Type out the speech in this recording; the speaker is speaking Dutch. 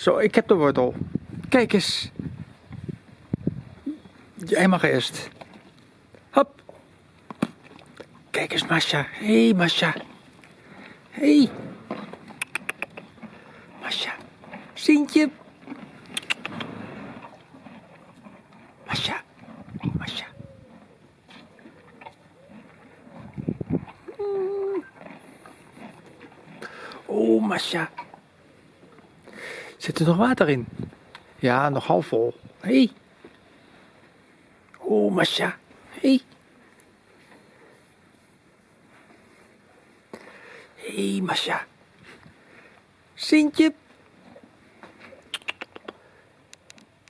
Zo, ik heb de wortel. Kijk eens. Jij mag eerst. Hop. Kijk eens, Masha. Hé, hey, Masha. Hé. Hey. Masha. Sintje. Masha. Masha. Oh, Masha. Zit er nog water in? Ja, nog half vol. Hé. Hey. Oh, Masha. Hé. Hey. Hé, hey, Masha. Sintje.